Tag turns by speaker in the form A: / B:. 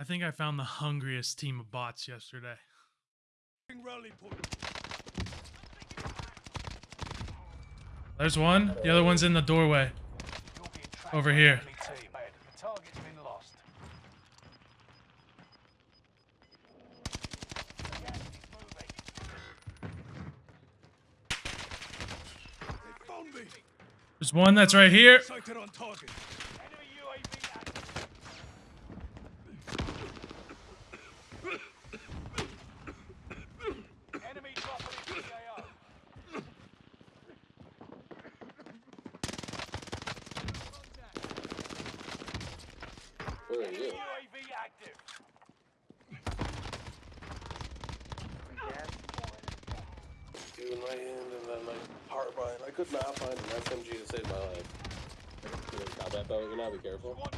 A: I think I found the hungriest team of bots yesterday. There's one. The other one's in the doorway. Over here. There's one that's right here.
B: Where are you?
C: UAV active.
B: Two my hand and then my power bind. I could not find an SMG to save my life. Combat though, you know, be careful.
C: Squad